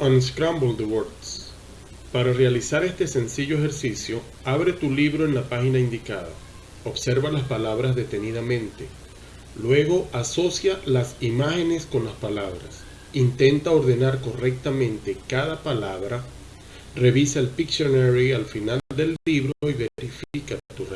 Unscramble the Words. Para realizar este sencillo ejercicio, abre tu libro en la página indicada. Observa las palabras detenidamente. Luego asocia las imágenes con las palabras. Intenta ordenar correctamente cada palabra. Revisa el Pictionary al final del libro y verifica tu